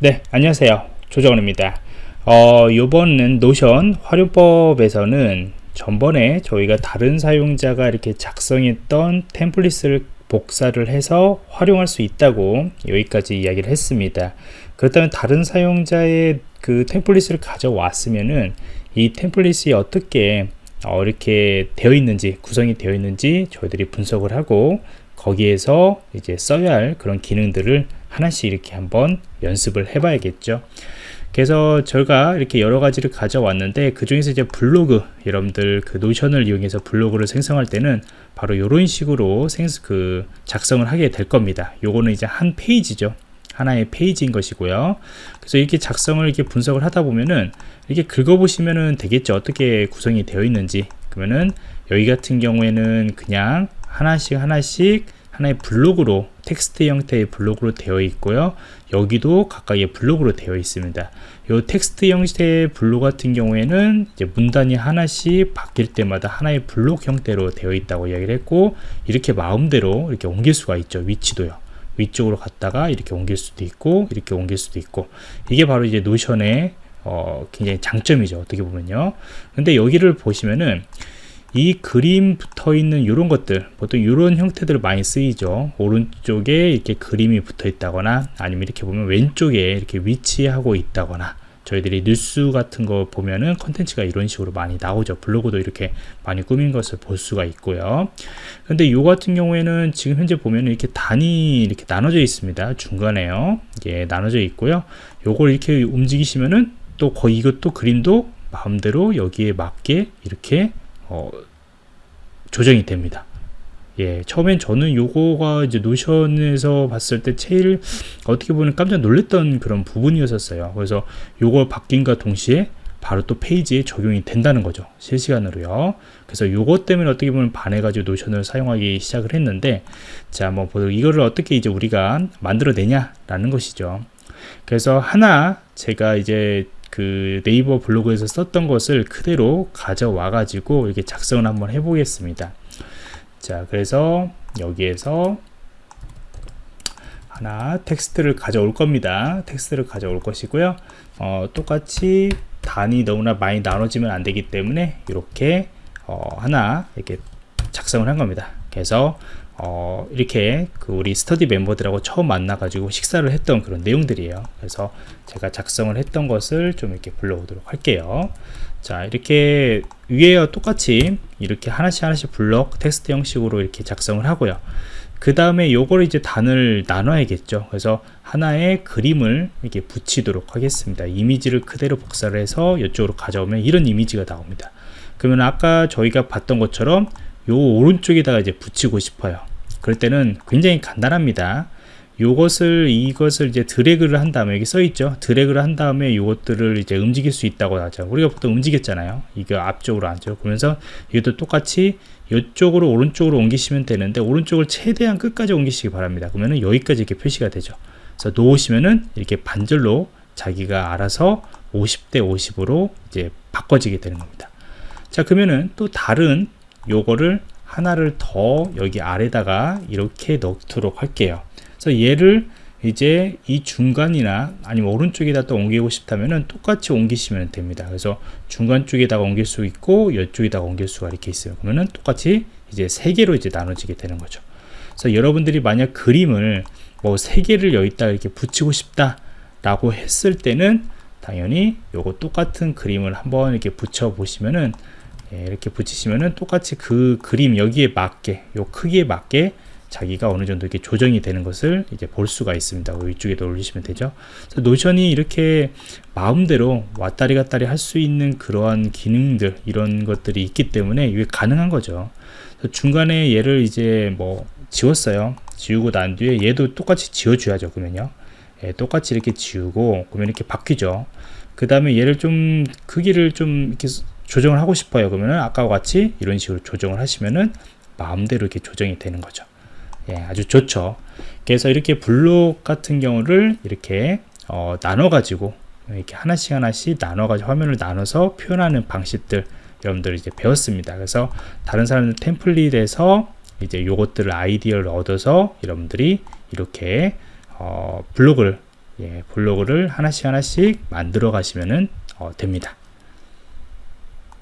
네 안녕하세요. 조정원입니다. 어 요번은 노션 활용법에서는 전번에 저희가 다른 사용자가 이렇게 작성했던 템플릿을 복사를 해서 활용할 수 있다고 여기까지 이야기를 했습니다. 그렇다면 다른 사용자의 그 템플릿을 가져왔으면은 이 템플릿이 어떻게 어, 이렇게 되어 있는지 구성이 되어 있는지 저희들이 분석을 하고 거기에서 이제 써야 할 그런 기능들을 하나씩 이렇게 한번 연습을 해 봐야겠죠. 그래서 저희가 이렇게 여러 가지를 가져왔는데 그 중에서 이제 블로그 여러분들 그 노션을 이용해서 블로그를 생성할 때는 바로 이런 식으로 생, 그 작성을 하게 될 겁니다. 요거는 이제 한 페이지죠. 하나의 페이지인 것이고요. 그래서 이렇게 작성을 이렇게 분석을 하다 보면은 이렇게 긁어 보시면은 되겠죠. 어떻게 구성이 되어 있는지. 그러면은 여기 같은 경우에는 그냥 하나씩 하나씩 하나의 블록으로 텍스트 형태의 블록으로 되어 있고요. 여기도 각각의 블록으로 되어 있습니다. 이 텍스트 형태의 블록 같은 경우에는 문단이 하나씩 바뀔 때마다 하나의 블록 형태로 되어 있다고 이야기를 했고 이렇게 마음대로 이렇게 옮길 수가 있죠. 위치도요. 위쪽으로 갔다가 이렇게 옮길 수도 있고 이렇게 옮길 수도 있고. 이게 바로 이제 노션의 어, 굉장히 장점이죠. 어떻게 보면요. 근데 여기를 보시면은 이 그림 붙어 있는 이런 것들 보통 이런 형태들 많이 쓰이죠. 오른쪽에 이렇게 그림이 붙어 있다거나 아니면 이렇게 보면 왼쪽에 이렇게 위치하고 있다거나 저희들이 뉴스 같은 거 보면은 컨텐츠가 이런 식으로 많이 나오죠. 블로그도 이렇게 많이 꾸민 것을 볼 수가 있고요. 근데 요 같은 경우에는 지금 현재 보면 이렇게 단위 이렇게 나눠져 있습니다. 중간에요. 이게 나눠져 있고요. 요걸 이렇게 움직이시면은 또 거의 이것도 그림도 마음대로 여기에 맞게 이렇게 어, 조정이 됩니다. 예, 처음엔 저는 요거가 이제 노션에서 봤을 때 제일 어떻게 보면 깜짝 놀랐던 그런 부분이었어요. 그래서 요거 바뀐과 동시에 바로 또 페이지에 적용이 된다는 거죠. 실시간으로요. 그래서 요것 때문에 어떻게 보면 반해가지고 노션을 사용하기 시작을 했는데, 자, 뭐, 이거를 어떻게 이제 우리가 만들어내냐라는 것이죠. 그래서 하나 제가 이제 그 네이버 블로그에서 썼던 것을 그대로 가져와 가지고 이렇게 작성을 한번 해 보겠습니다. 자 그래서 여기에서 하나 텍스트를 가져올 겁니다. 텍스트를 가져올 것이고요. 어, 똑같이 단위 너무나 많이 나눠지면 안 되기 때문에 이렇게 어, 하나 이렇게 작성을 한 겁니다. 그래서 어, 이렇게 그 우리 스터디 멤버들하고 처음 만나 가지고 식사를 했던 그런 내용들이에요. 그래서 제가 작성을 했던 것을 좀 이렇게 불러오도록 할게요. 자 이렇게 위에 똑같이 이렇게 하나씩 하나씩 블럭 텍스트 형식으로 이렇게 작성을 하고요. 그 다음에 요걸 이제 단을 나눠야겠죠. 그래서 하나의 그림을 이렇게 붙이도록 하겠습니다. 이미지를 그대로 복사를 해서 이쪽으로 가져오면 이런 이미지가 나옵니다. 그러면 아까 저희가 봤던 것처럼 요 오른쪽에다가 이제 붙이고 싶어요. 그럴 때는 굉장히 간단합니다. 요것을 이것을 이제 드래그를 한 다음에 여기 써 있죠? 드래그를 한 다음에 요것들을 이제 움직일 수 있다고 하죠. 우리가 보통 움직였잖아요. 이거 앞쪽으로 앉죠 그러면서 이것도 똑같이 이쪽으로 오른쪽으로 옮기시면 되는데 오른쪽을 최대한 끝까지 옮기시기 바랍니다. 그러면은 여기까지 이렇게 표시가 되죠. 그래서 놓으시면은 이렇게 반절로 자기가 알아서 50대 50으로 이제 바꿔지게 되는 겁니다. 자 그러면은 또 다른 요거를 하나를 더 여기 아래다가 이렇게 넣도록 할게요. 그래서 얘를 이제 이 중간이나 아니면 오른쪽에다 또 옮기고 싶다면은 똑같이 옮기시면 됩니다. 그래서 중간 쪽에다가 옮길 수 있고 이쪽에다가 옮길 수가 이렇게 있어요. 그러면은 똑같이 이제 세 개로 이제 나눠지게 되는 거죠. 그래서 여러분들이 만약 그림을 뭐 세 개를 여기다 이렇게 붙이고 싶다 라고 했을 때는 당연히 요거 똑같은 그림을 한번 이렇게 붙여 보시면은 예, 이렇게 붙이시면은 똑같이 그 그림 여기에 맞게 요 크기에 맞게 자기가 어느 정도 이렇게 조정이 되는 것을 이제 볼 수가 있습니다. 위쪽에도 올리시면 되죠. 노션이 이렇게 마음대로 왔다리 갔다리 할 수 있는 그러한 기능들 이런 것들이 있기 때문에 이게 가능한 거죠. 중간에 얘를 이제 뭐 지웠어요. 지우고 난 뒤에 얘도 똑같이 지워줘야죠. 그러면요. 예, 똑같이 이렇게 지우고 그러면 이렇게 바뀌죠. 그 다음에 얘를 좀 크기를 좀 이렇게 조정을 하고 싶어요. 그러면은 아까와 같이 이런 식으로 조정을 하시면은 마음대로 이렇게 조정이 되는 거죠. 예, 아주 좋죠. 그래서 이렇게 블록 같은 경우를 이렇게 어, 나눠 가지고 이렇게 하나씩 하나씩 나눠 가지고 화면을 나눠서 표현하는 방식들 여러분들 이제 배웠습니다. 그래서 다른 사람들 템플릿에서 이제 요것들을 아이디어를 얻어서 여러분들이 이렇게 어, 블록을 예, 블로그를 하나씩 하나씩 만들어 가시면 어, 됩니다.